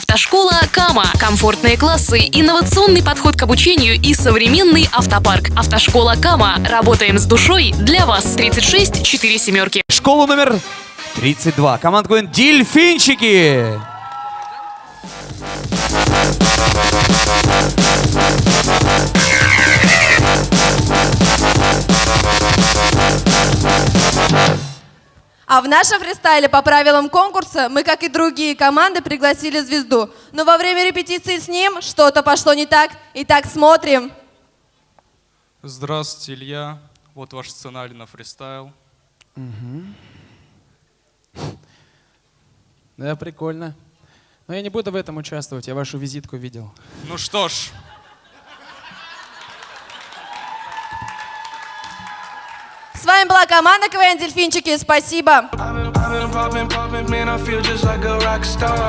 Автошкола Кама. Комфортные классы, инновационный подход к обучению и современный автопарк. Автошкола Кама. Работаем с душой для вас. 36 4 семерки. Школу номер 32. Команда говорит «Дельфинчики». А в нашем фристайле по правилам конкурса мы, как и другие команды, пригласили звезду. Но во время репетиции с ним что-то пошло не так. Итак, смотрим. Здравствуйте, Илья. Вот ваш сценарий на фристайл. Да, прикольно. Но я не буду в этом участвовать, я вашу визитку видел. Ну что ж, вами была команда КВН «Дельфинчики». Спасибо.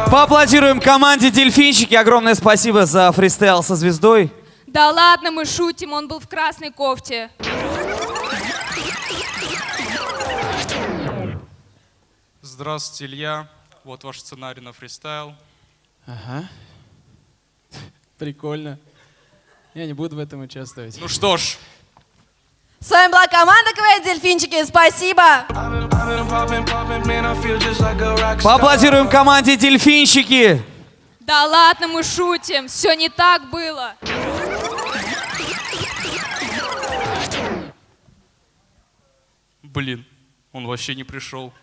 Поаплодируем команде «Дельфинчики». Огромное спасибо за фристайл со звездой. Да ладно, мы шутим, он был в красной кофте. здравствуйте, Илья. Вот ваш сценарий на фристайл. Ага. Прикольно. Я не буду в этом участвовать. Ну что ж, С вами была команда КВН «Дельфинчики». Спасибо. Поаплодируем команде «Дельфинчики». Да ладно, мы шутим, все не так было. блин, он вообще не пришел.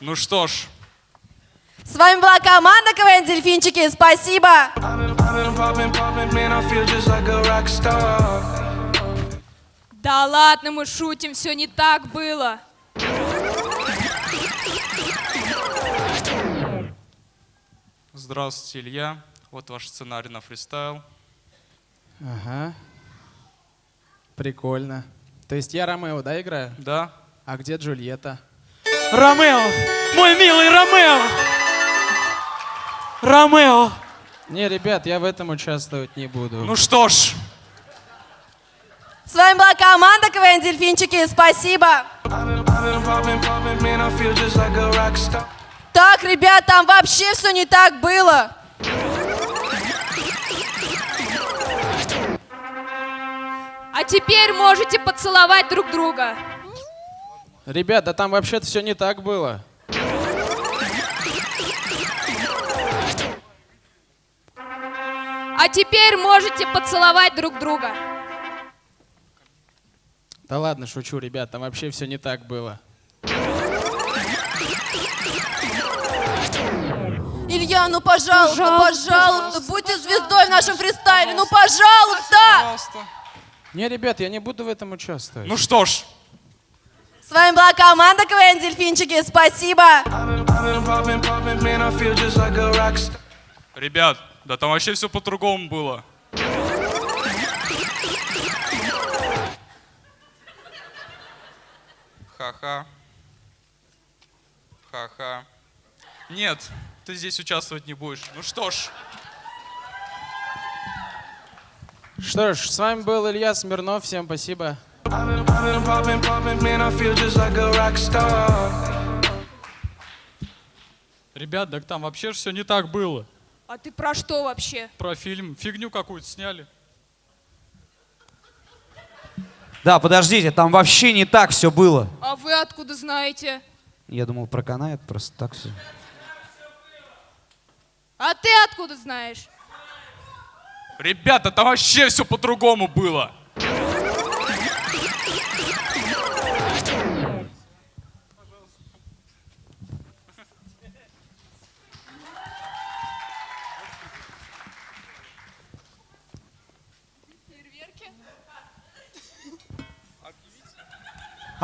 Ну что ж, С вами была команда КВН «Дельфинчики». Спасибо. Да ладно, мы шутим, все не так было. здравствуйте, Илья. Вот ваш сценарий на фристайл. Ага. Прикольно. То есть я Ромео, да, играю? Да? А где Джульетта? Ромео! Мой милый Ромео! Ромео! Не, ребят, я в этом участвовать не буду. Ну что ж, С вами была команда КВН «Дельфинчики». Спасибо. Так, ребят, там вообще все не так было. А теперь можете поцеловать друг друга. Ребят, да там вообще-то все не так было. А теперь можете поцеловать друг друга. Да ладно, шучу, ребят, там вообще все не так было. Илья, ну пожалуйста, Пожалуйста, пожалуйста, будьте звездой в нашем фристайле. Ну пожалуйста. пожалуйста. Не, ребят, я не буду в этом участвовать. Ну что ж, С вами была команда КВН «Дельфинчики». Спасибо. ребят, да там вообще все по-другому было. Ха-ха. Ха-ха. Нет, ты здесь участвовать не будешь. Ну что ж, Что ж, с вами был Илья Смирнов, всем спасибо. Ребят, так там вообще все не так было. А ты про что вообще? Про фильм фигню какую-то сняли. Да, подождите, там вообще не так все было. А вы откуда знаете? Я думал, проканает просто так все. А ты откуда знаешь? ребята, там вообще все по-другому было.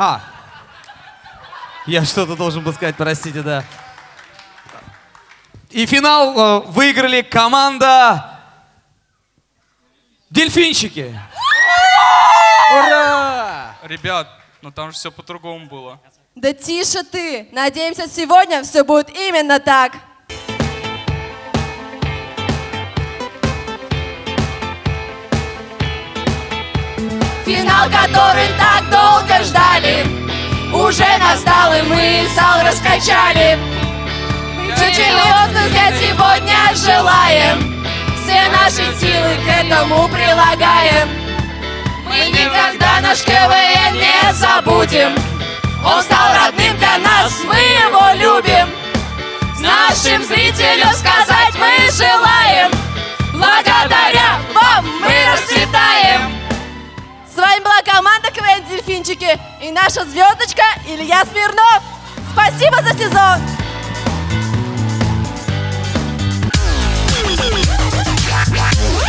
А, я что-то должен был сказать, простите, да. И финал э, выиграли команда Дельфинчики. Ура! Ребят, ну там же все по-другому было. Да тише ты. Надеемся, сегодня все будет именно так. Финал, который так долго ждали, уже настал, и мы зал раскачали. Чемпионство я сегодня желаем, все наши силы к этому прилагаем. Мы никогда наш КВН не забудем, он стал родным для нас, мы его любим. была команда КВН «Дельфинчики» и наша звездочка Илья Смирнов. Спасибо за сезон! Yeah.